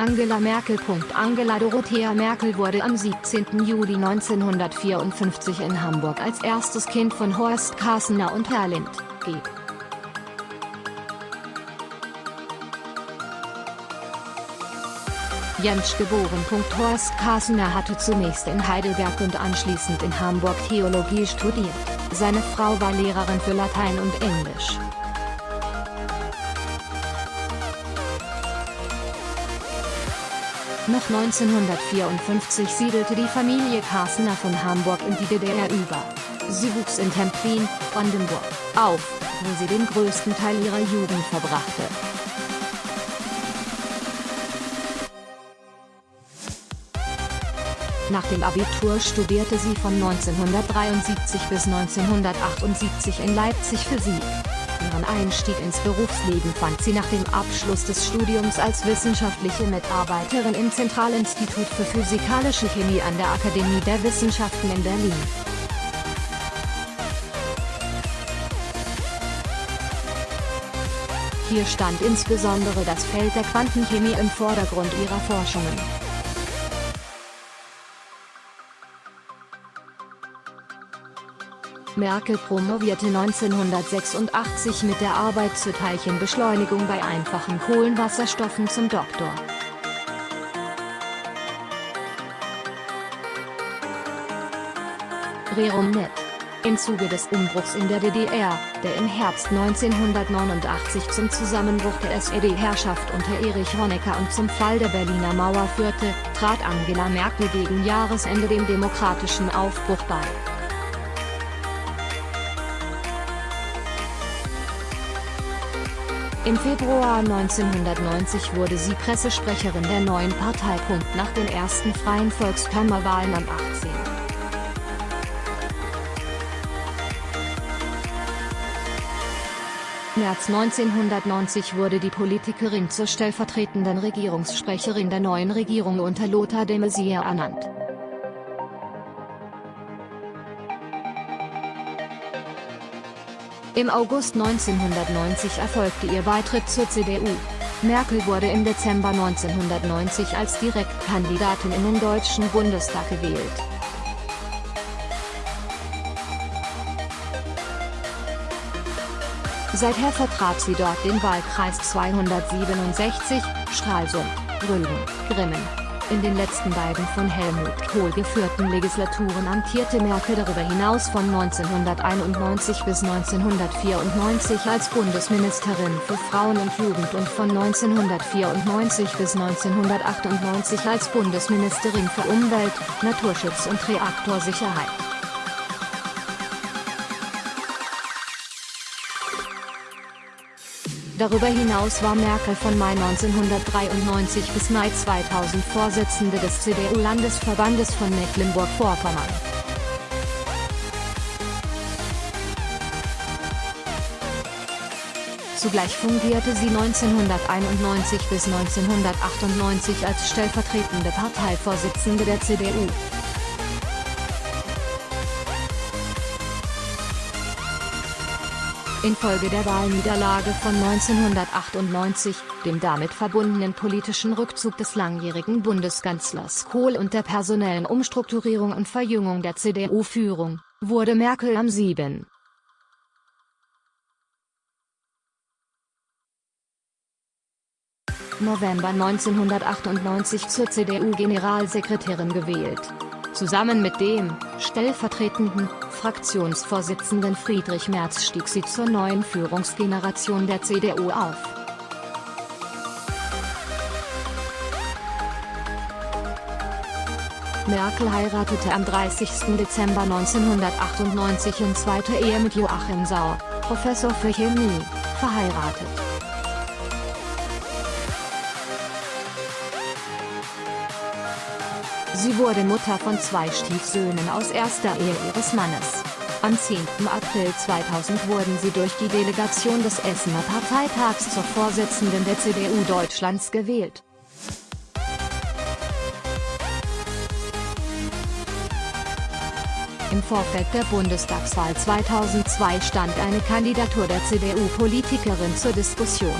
Angela Merkel. Angela Dorothea Merkel wurde am 17. Juli 1954 in Hamburg als erstes Kind von Horst Kassener und Herlind, G. Jentsch geboren. Horst Kassener hatte zunächst in Heidelberg und anschließend in Hamburg Theologie studiert, seine Frau war Lehrerin für Latein und Englisch. Nach 1954 siedelte die Familie Kassener von Hamburg in die DDR über. Sie wuchs in Templin, Brandenburg, auf, wo sie den größten Teil ihrer Jugend verbrachte. Nach dem Abitur studierte sie von 1973 bis 1978 in Leipzig Physik. Ihren Einstieg ins Berufsleben fand sie nach dem Abschluss des Studiums als wissenschaftliche Mitarbeiterin im Zentralinstitut für Physikalische Chemie an der Akademie der Wissenschaften in Berlin. Hier stand insbesondere das Feld der Quantenchemie im Vordergrund ihrer Forschungen. Merkel promovierte 1986 mit der Arbeit zur Teilchenbeschleunigung bei einfachen Kohlenwasserstoffen zum Doktor. Rerum Net. Im Zuge des Umbruchs in der DDR, der im Herbst 1989 zum Zusammenbruch der SED-Herrschaft unter Erich Honecker und zum Fall der Berliner Mauer führte, trat Angela Merkel gegen Jahresende dem demokratischen Aufbruch bei. Im Februar 1990 wurde sie Pressesprecherin der neuen Partei. Nach den ersten freien Volkskammerwahlen am 18. März 1990 wurde die Politikerin zur stellvertretenden Regierungssprecherin der neuen Regierung unter Lothar de Maizière ernannt. Im August 1990 erfolgte ihr Beitritt zur CDU. Merkel wurde im Dezember 1990 als Direktkandidatin in den Deutschen Bundestag gewählt. Seither vertrat sie dort den Wahlkreis 267, Stralsund, Rügen, Grimmen, in den letzten beiden von Helmut Kohl geführten Legislaturen amtierte Merkel darüber hinaus von 1991 bis 1994 als Bundesministerin für Frauen und Jugend und von 1994 bis 1998 als Bundesministerin für Umwelt, Naturschutz und Reaktorsicherheit. Darüber hinaus war Merkel von Mai 1993 bis Mai 2000 Vorsitzende des CDU-Landesverbandes von Mecklenburg-Vorpommern. Zugleich fungierte sie 1991 bis 1998 als stellvertretende Parteivorsitzende der CDU. Infolge der Wahlniederlage von 1998, dem damit verbundenen politischen Rückzug des langjährigen Bundeskanzlers Kohl und der personellen Umstrukturierung und Verjüngung der CDU-Führung, wurde Merkel am 7. November 1998 zur CDU-Generalsekretärin gewählt Zusammen mit dem, stellvertretenden, Fraktionsvorsitzenden Friedrich Merz stieg sie zur neuen Führungsgeneration der CDU auf. Merkel heiratete am 30. Dezember 1998 in zweiter Ehe mit Joachim Sauer, Professor für Chemie, verheiratet. Sie wurde Mutter von zwei Stiefsöhnen aus erster Ehe ihres Mannes. Am 10. April 2000 wurden sie durch die Delegation des Essener Parteitags zur Vorsitzenden der CDU Deutschlands gewählt. Im Vorfeld der Bundestagswahl 2002 stand eine Kandidatur der CDU-Politikerin zur Diskussion.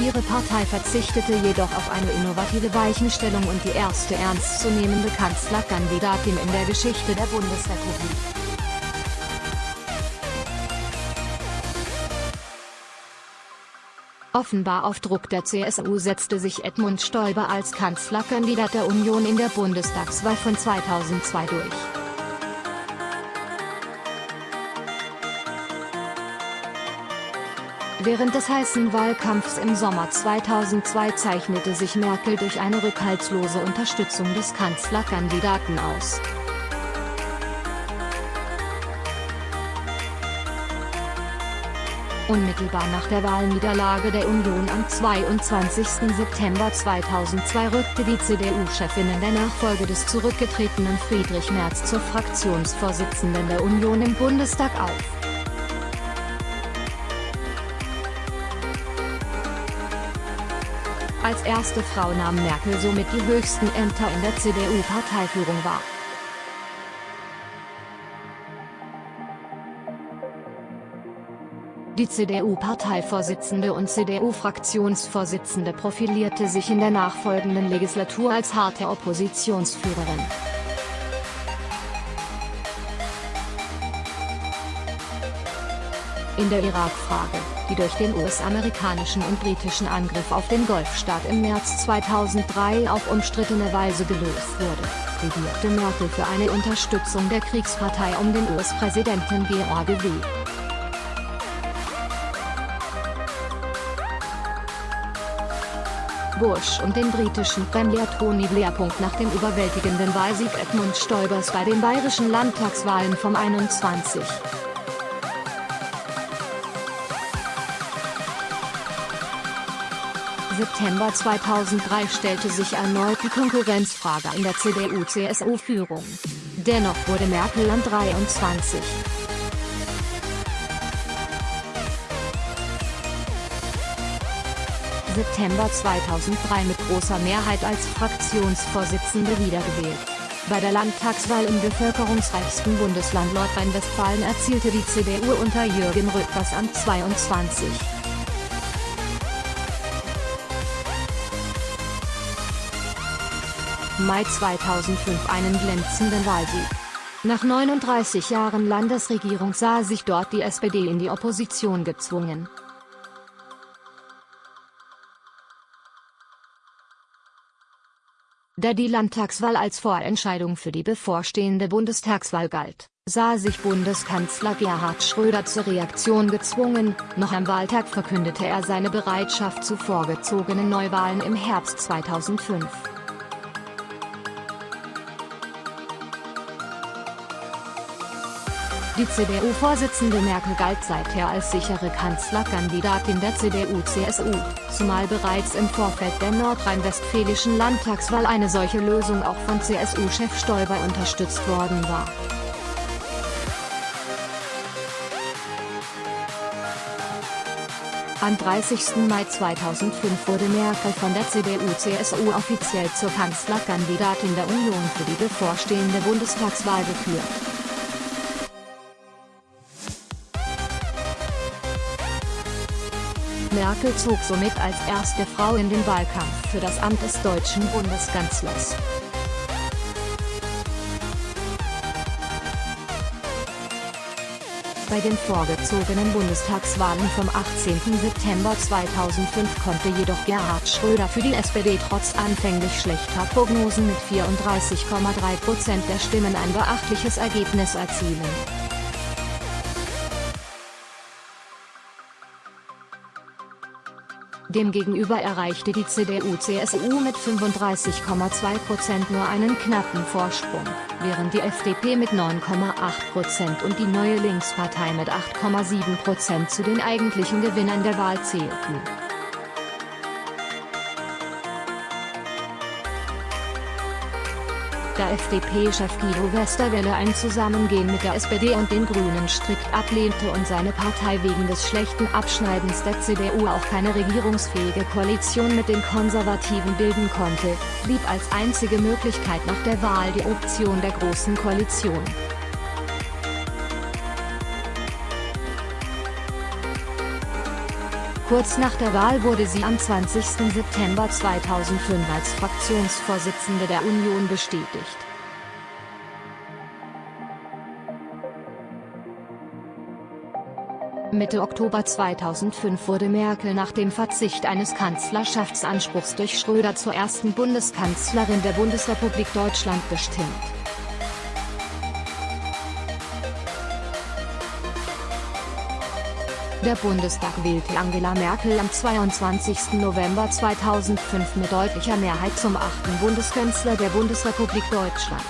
Ihre Partei verzichtete jedoch auf eine innovative Weichenstellung und die erste ernstzunehmende Kanzlerkandidatin in der Geschichte der Bundesrepublik. Offenbar auf Druck der CSU setzte sich Edmund Stoiber als Kanzlerkandidat der Union in der Bundestagswahl von 2002 durch. Während des heißen Wahlkampfs im Sommer 2002 zeichnete sich Merkel durch eine rückhaltslose Unterstützung des Kanzlerkandidaten aus. Unmittelbar nach der Wahlniederlage der Union am 22. September 2002 rückte die CDU-Chefin in der Nachfolge des zurückgetretenen Friedrich Merz zur Fraktionsvorsitzenden der Union im Bundestag auf. Als erste Frau nahm Merkel somit die höchsten Ämter in der CDU-Parteiführung wahr. Die CDU-Parteivorsitzende und CDU-Fraktionsvorsitzende profilierte sich in der nachfolgenden Legislatur als harte Oppositionsführerin. In der Irak-Frage, die durch den US-amerikanischen und britischen Angriff auf den Golfstaat im März 2003 auf umstrittene Weise gelöst wurde, plädierte Merkel für eine Unterstützung der Kriegspartei um den US-Präsidenten George W. Bush und den britischen Premier Tony Blair. Nach dem überwältigenden Wahlsieg Edmund Stoibers bei den bayerischen Landtagswahlen vom 21. September 2003 stellte sich erneut die Konkurrenzfrage in der CDU-CSU-Führung. Dennoch wurde Merkel an 23. September 2003 mit großer Mehrheit als Fraktionsvorsitzende wiedergewählt. Bei der Landtagswahl im bevölkerungsreichsten Bundesland Nordrhein-Westfalen erzielte die CDU unter Jürgen Rüttgers an 22. Mai 2005 einen glänzenden Wahlsieg. Nach 39 Jahren Landesregierung sah sich dort die SPD in die Opposition gezwungen. Da die Landtagswahl als Vorentscheidung für die bevorstehende Bundestagswahl galt, sah sich Bundeskanzler Gerhard Schröder zur Reaktion gezwungen, noch am Wahltag verkündete er seine Bereitschaft zu vorgezogenen Neuwahlen im Herbst 2005. Die CDU-Vorsitzende Merkel galt seither als sichere Kanzlerkandidatin der CDU-CSU, zumal bereits im Vorfeld der nordrhein-westfälischen Landtagswahl eine solche Lösung auch von CSU-Chef Stoiber unterstützt worden war. Am 30. Mai 2005 wurde Merkel von der CDU-CSU offiziell zur Kanzlerkandidatin der Union für die bevorstehende Bundestagswahl gekürt. Merkel zog somit als erste Frau in den Wahlkampf für das Amt des deutschen Bundeskanzlers. Bei den vorgezogenen Bundestagswahlen vom 18. September 2005 konnte jedoch Gerhard Schröder für die SPD trotz anfänglich schlechter Prognosen mit 34,3% der Stimmen ein beachtliches Ergebnis erzielen. Demgegenüber erreichte die CDU-CSU mit 35,2% nur einen knappen Vorsprung, während die FDP mit 9,8% und die Neue Linkspartei mit 8,7% zu den eigentlichen Gewinnern der Wahl zählten. Da FDP-Chef Guido Westerwelle ein Zusammengehen mit der SPD und den Grünen strikt ablehnte und seine Partei wegen des schlechten Abschneidens der CDU auch keine regierungsfähige Koalition mit den Konservativen bilden konnte, blieb als einzige Möglichkeit nach der Wahl die Option der Großen Koalition. Kurz nach der Wahl wurde sie am 20. September 2005 als Fraktionsvorsitzende der Union bestätigt. Mitte Oktober 2005 wurde Merkel nach dem Verzicht eines Kanzlerschaftsanspruchs durch Schröder zur ersten Bundeskanzlerin der Bundesrepublik Deutschland bestimmt. Der Bundestag wählte Angela Merkel am 22. November 2005 mit deutlicher Mehrheit zum achten Bundeskanzler der Bundesrepublik Deutschland.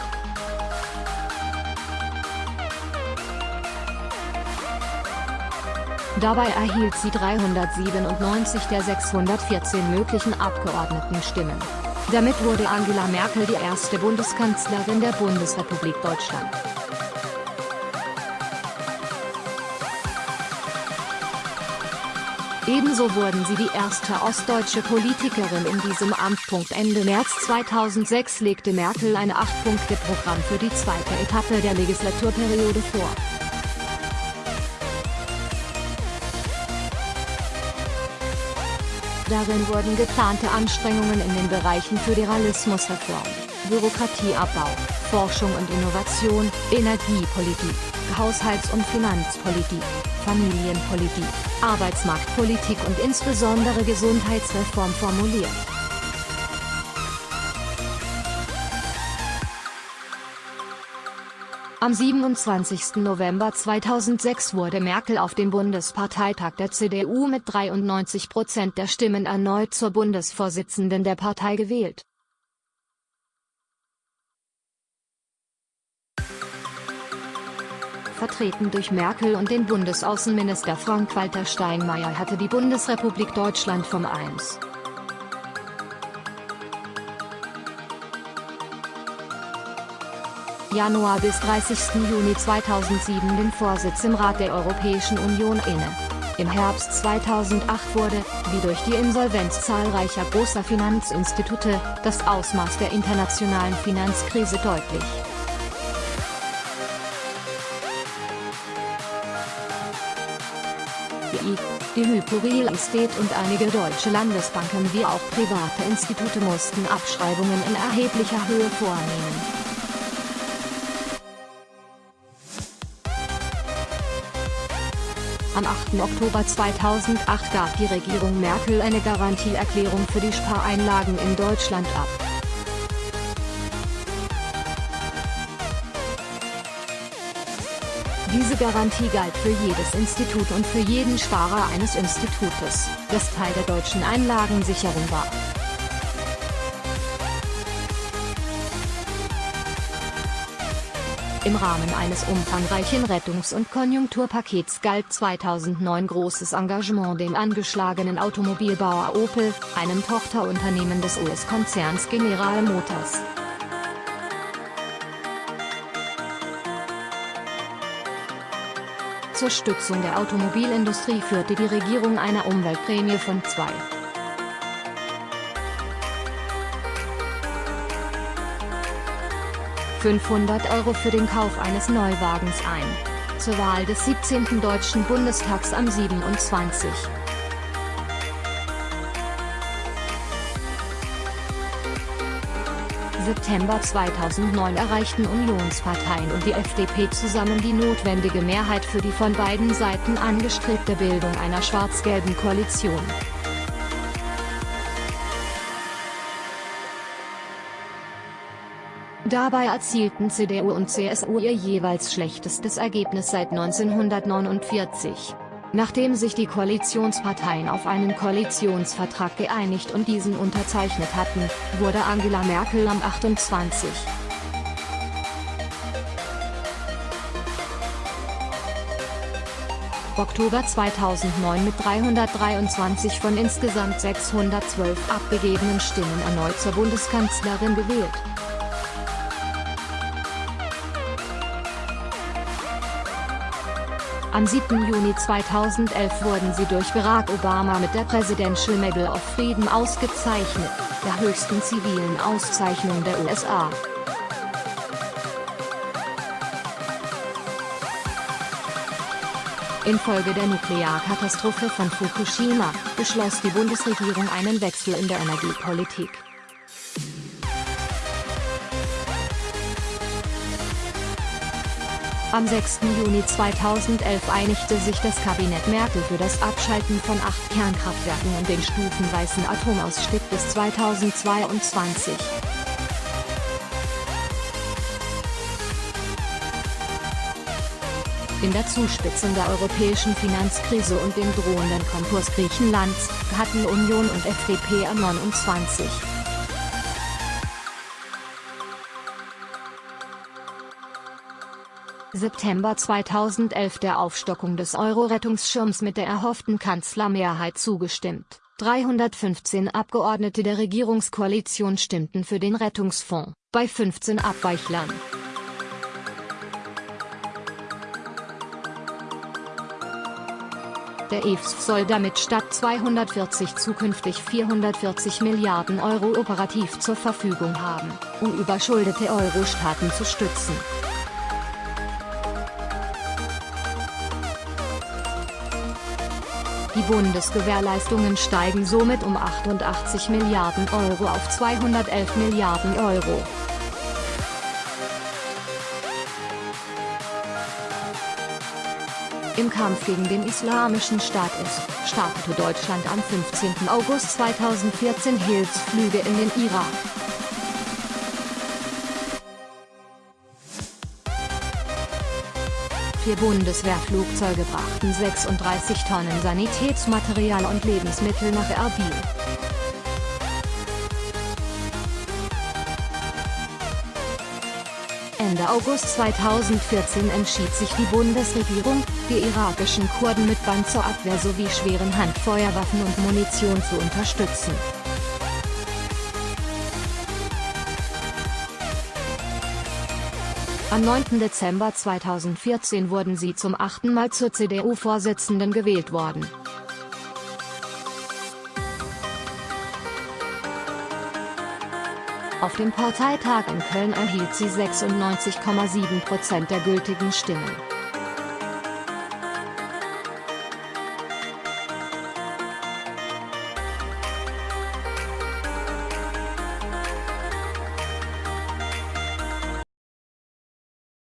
Dabei erhielt sie 397 der 614 möglichen Abgeordnetenstimmen. Damit wurde Angela Merkel die erste Bundeskanzlerin der Bundesrepublik Deutschland. Ebenso wurden sie die erste ostdeutsche Politikerin in diesem Amt. Ende März 2006 legte Merkel ein Acht-Punkte-Programm für die zweite Etappe der Legislaturperiode vor. Darin wurden geplante Anstrengungen in den Bereichen Föderalismusreform, Bürokratieabbau, Forschung und Innovation, Energiepolitik, Haushalts- und Finanzpolitik, Familienpolitik, Arbeitsmarktpolitik und insbesondere Gesundheitsreform formuliert. Am 27. November 2006 wurde Merkel auf dem Bundesparteitag der CDU mit 93 Prozent der Stimmen erneut zur Bundesvorsitzenden der Partei gewählt. Vertreten durch Merkel und den Bundesaußenminister Frank-Walter Steinmeier hatte die Bundesrepublik Deutschland vom 1. Januar bis 30. Juni 2007 den Vorsitz im Rat der Europäischen Union inne. Im Herbst 2008 wurde, wie durch die Insolvenz zahlreicher großer Finanzinstitute, das Ausmaß der internationalen Finanzkrise deutlich. Die Hypo Real Estate und einige deutsche Landesbanken wie auch private Institute mussten Abschreibungen in erheblicher Höhe vornehmen. Am 8. Oktober 2008 gab die Regierung Merkel eine Garantieerklärung für die Spareinlagen in Deutschland ab. Diese Garantie galt für jedes Institut und für jeden Sparer eines Institutes, das Teil der deutschen Einlagensicherung war. Im Rahmen eines umfangreichen Rettungs- und Konjunkturpakets galt 2009 großes Engagement dem angeschlagenen Automobilbauer Opel, einem Tochterunternehmen des US-Konzerns General Motors. Zur Stützung der Automobilindustrie führte die Regierung eine Umweltprämie von 2. 500 Euro für den Kauf eines Neuwagens ein. Zur Wahl des 17. Deutschen Bundestags am 27. September 2009 erreichten Unionsparteien und die FDP zusammen die notwendige Mehrheit für die von beiden Seiten angestrebte Bildung einer schwarz-gelben Koalition. Dabei erzielten CDU und CSU ihr jeweils schlechtestes Ergebnis seit 1949. Nachdem sich die Koalitionsparteien auf einen Koalitionsvertrag geeinigt und diesen unterzeichnet hatten, wurde Angela Merkel am 28. Oktober 2009 mit 323 von insgesamt 612 abgegebenen Stimmen erneut zur Bundeskanzlerin gewählt. Am 7. Juni 2011 wurden sie durch Barack Obama mit der Presidential Medal of Freedom ausgezeichnet, der höchsten zivilen Auszeichnung der USA. Infolge der Nuklearkatastrophe von Fukushima, beschloss die Bundesregierung einen Wechsel in der Energiepolitik. Am 6. Juni 2011 einigte sich das Kabinett Merkel für das Abschalten von acht Kernkraftwerken und den stufenweisen Atomausstieg bis 2022. In der Zuspitzung der europäischen Finanzkrise und dem drohenden Konkurs Griechenlands, hatten Union und FDP am 29. September 2011 der Aufstockung des Euro-Rettungsschirms mit der erhofften Kanzlermehrheit zugestimmt. 315 Abgeordnete der Regierungskoalition stimmten für den Rettungsfonds, bei 15 Abweichlern. Der EFS soll damit statt 240 zukünftig 440 Milliarden Euro operativ zur Verfügung haben, um überschuldete Euro-Staaten zu stützen. Die Bundesgewährleistungen steigen somit um 88 Milliarden Euro auf 211 Milliarden Euro. Im Kampf gegen den Islamischen Staat ist, startete Deutschland am 15. August 2014 Hilfsflüge in den Irak. Vier Bundeswehrflugzeuge brachten 36 Tonnen Sanitätsmaterial und Lebensmittel nach Erbil. Ende August 2014 entschied sich die Bundesregierung, die irakischen Kurden mit Band zur Abwehr sowie schweren Handfeuerwaffen und Munition zu unterstützen. Am 9. Dezember 2014 wurden sie zum achten Mal zur CDU-Vorsitzenden gewählt worden. Auf dem Parteitag in Köln erhielt sie 96,7 Prozent der gültigen Stimmen.